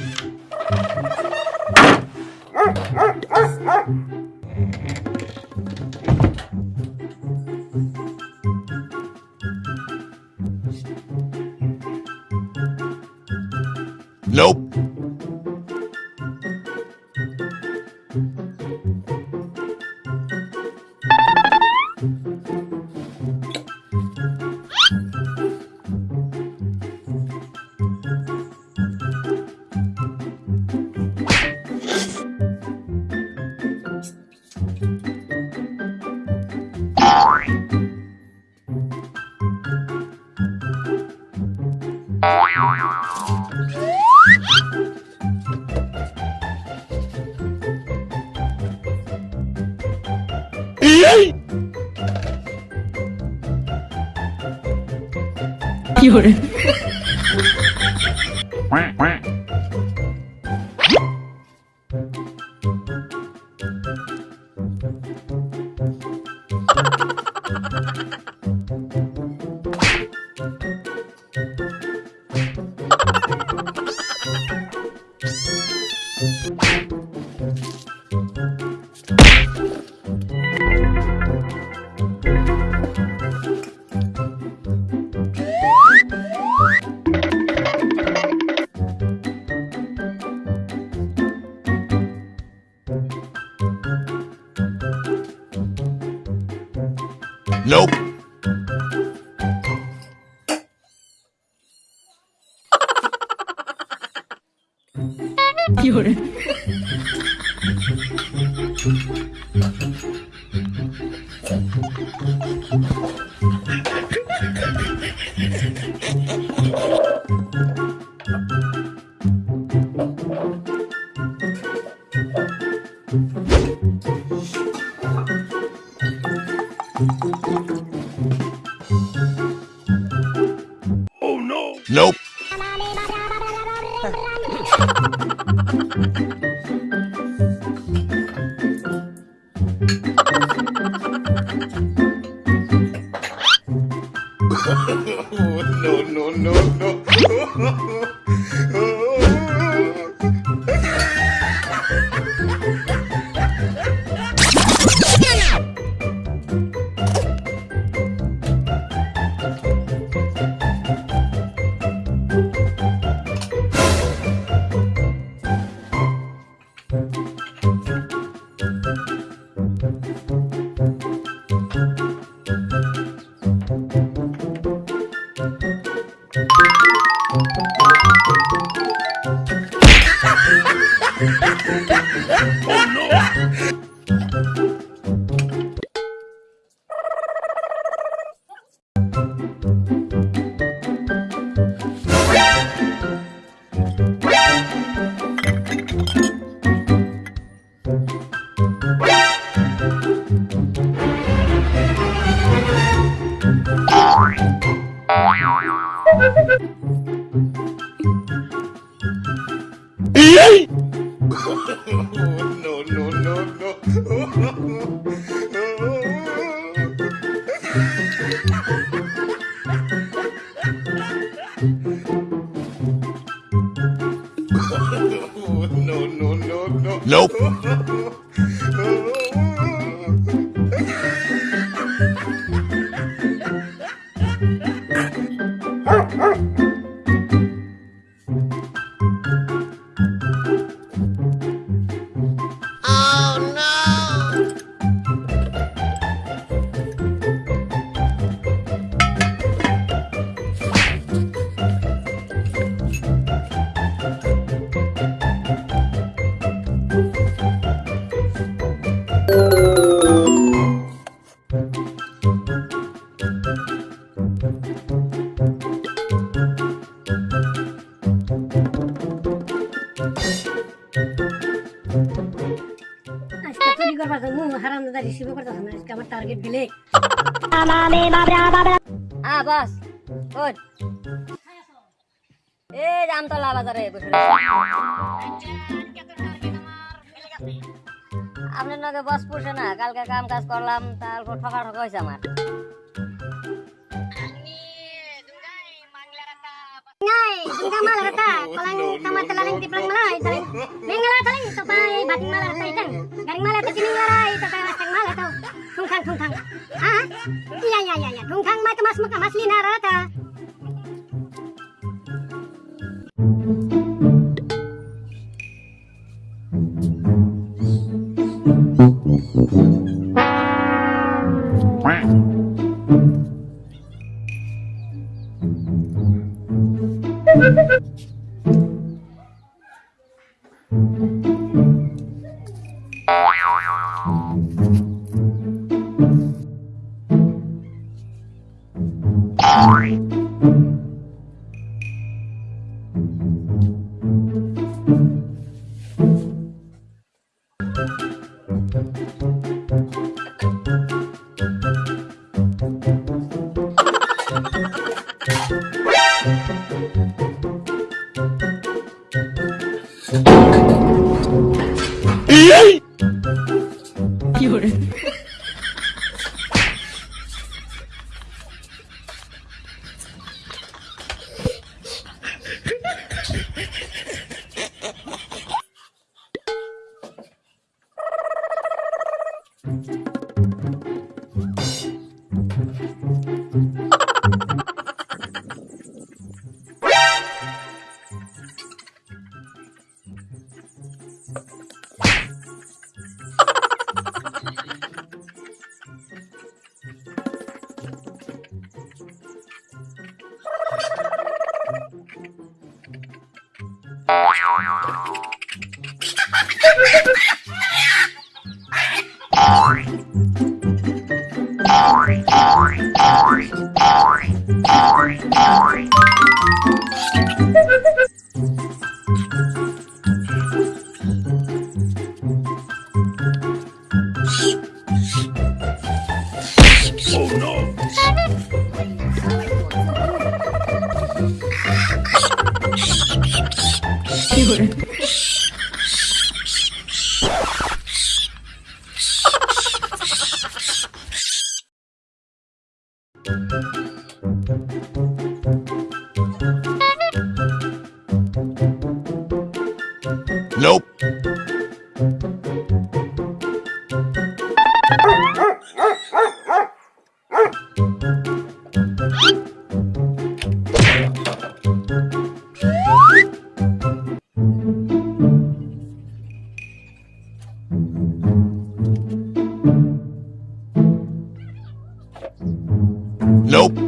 Nope. Yay! 有人，有人，no, no, no, no. no, no, no, no. no, no, no, no. Nope. হারাম দাদা receive করতেছ না আজকে আমার টার্গেট দিলে আ বস ওই এই জামতলা বাজারে বসে আপনার নাকি বস পুষে না কালকে কাম কাজ করলাম তারপর ঠকা ঠকা হয়েছে আমার নাই দুর্গা মাল রাতা কলাঙ্গি Kamal mata laling tiplang malay, taling. Mengala taling, ito pa ay bating mala tayo itang. Garing mala tayo tining lara, ito pa ala tungkang tungkang. Ah iya iya iya, iya. tungkang mai kemas muka mas lina rata Thank you. Oh Nope. Nope.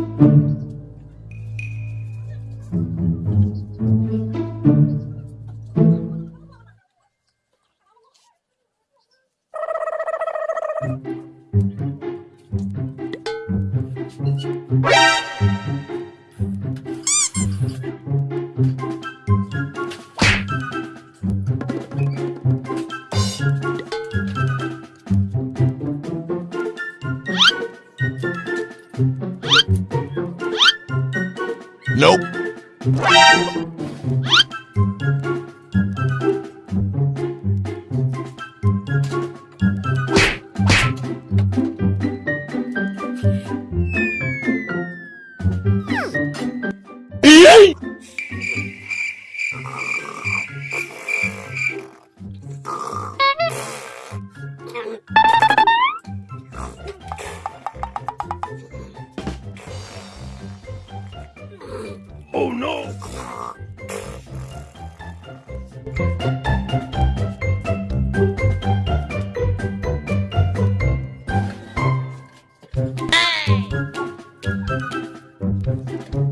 Oh no!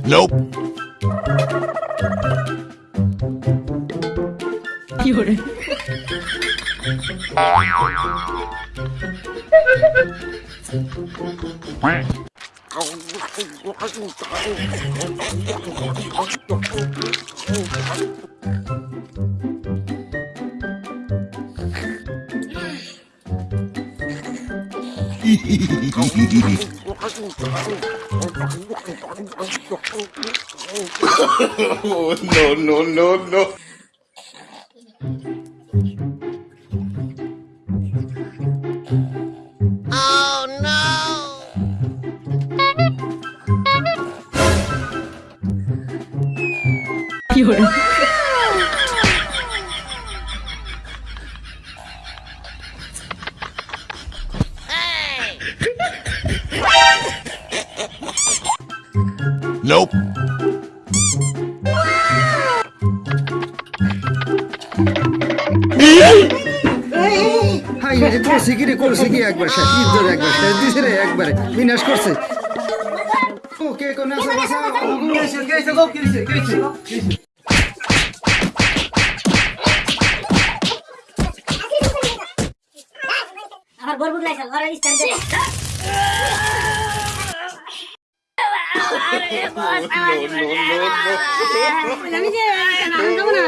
Nope. Quack. Oh, no, no, no, কি হল Nope. High রে করছে কি রে করছে কি একবার শেষ। ইজ্জত একবার শেষ দিছে রে একবারে। বিনাশ করছে। ওকে কোন আছে? বাসা গেছে গেছে গেছে গেছে 놀라서 걸어 있었는 데. 남이 지, 안 가구 나.